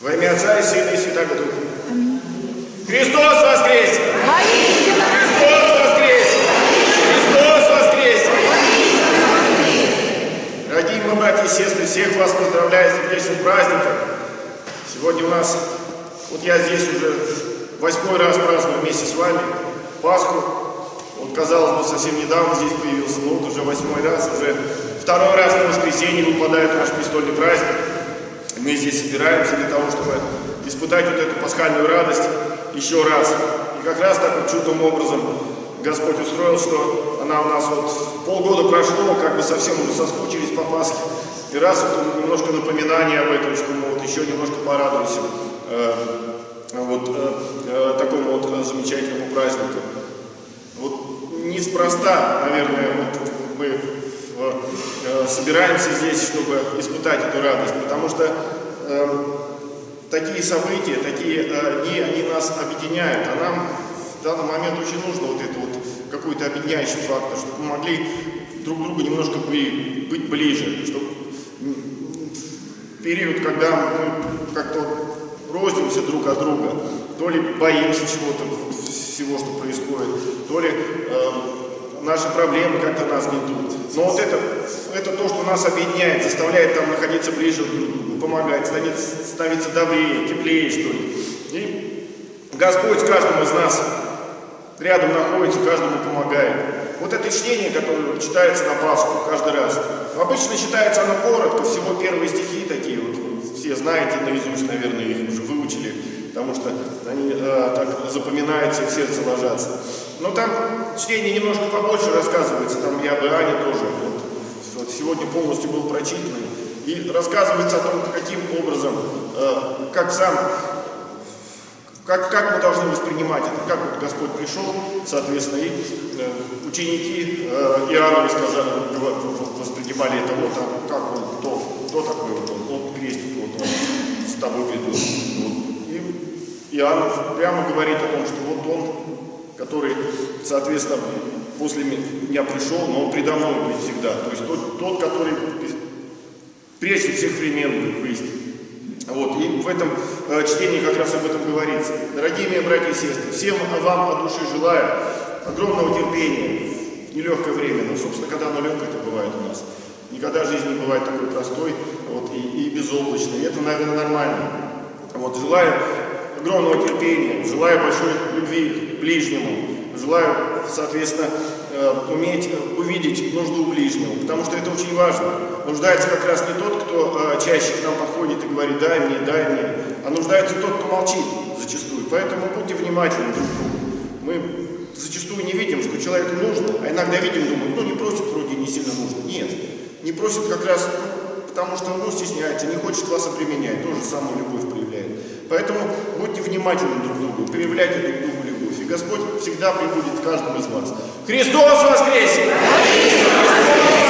Во имя Отца и Сына и Святаго Духа. Христос воскресе! Христос воскресе! Христос воскресе! Дорогие мы, братья и сестры, всех вас поздравляю с сердечным праздником. Сегодня у нас, вот я здесь уже восьмой раз праздную вместе с вами Пасху. Вот, казалось бы, совсем недавно здесь появился, но вот уже восьмой раз, уже второй раз на воскресенье выпадает наш престольный праздник. Мы здесь собираемся для того, чтобы испытать вот эту пасхальную радость еще раз. И как раз так вот чудным образом Господь устроил, что она у нас вот полгода прошло, как бы совсем уже соскучились по Пасхе. И раз вот немножко напоминание об этом, что мы вот еще немножко порадуемся э, вот э, э, такому вот замечательному празднику. Вот неспроста, наверное, вот мы собираемся здесь, чтобы испытать эту радость, потому что э, такие события, такие э, дни, они нас объединяют, а нам в данный момент очень нужно вот это вот какой-то объединяющий фактор, чтобы мы могли друг другу немножко быть ближе, чтобы период, когда мы как-то рознимся друг от друга, то ли боимся чего-то, всего, что происходит, то ли э, наши проблемы как-то нас гнетут. Но вот это, это то, что нас объединяет, заставляет там находиться ближе к другу, помогает, становиться, становиться добрее, теплее, что ли. И Господь каждому из нас рядом находится, каждому помогает. Вот это чтение, которое читается на Пасху каждый раз, обычно читается оно коротко, всего первые стихи такие вот, все знаете наизусть, наверное, их уже выучили, потому что они э, так запоминаются и в сердце ложатся. Но там чтение немножко побольше рассказывается, там я бы Аня тоже, вот, вот сегодня полностью был прочитан, и рассказывается о том, каким образом, э, как сам как, как мы должны воспринимать это? Как вот Господь пришел, соответственно, и э, ученики э, Иоанна сказали, воспринимали это вот, а как он, кто, кто такой вот он, вот крестик, вот он с тобой ведут. Вот. И Иоанн прямо говорит о том, что вот он, который, соответственно, после меня пришел, но он предо мной будет всегда. То есть тот, тот который прежде всех времен есть. Вот, и в этом э, чтении как раз об этом говорится. Дорогие мои братья и сестры, всем вам от души желаю огромного терпения, нелегкое время, но, собственно, когда оно легкое, это бывает у нас. Никогда жизнь не бывает такой простой вот, и, и безоблачной. Это, наверное, нормально. Вот, желаю огромного терпения, желаю большой любви к ближнему, желаю, соответственно, э, уметь увидеть нужду ближнего, потому что это очень важно. Нуждается как раз не тот, кто э, чаще к нам подходит и говорит «дай мне, дай мне», а нуждается тот, кто молчит зачастую. Поэтому будьте внимательны. Мы зачастую не видим, что человеку нужно, а иногда видим, думаем, ну не просит вроде не сильно нужно. Нет, не просит как раз потому что ну, стесняется, не хочет вас обременять, тоже самую любовь проявляет. Поэтому будьте внимательны друг к другу, проявляйте друг другу любовь. И Господь всегда прибудет к каждому из вас. Христос воскресе! Христос воскресе!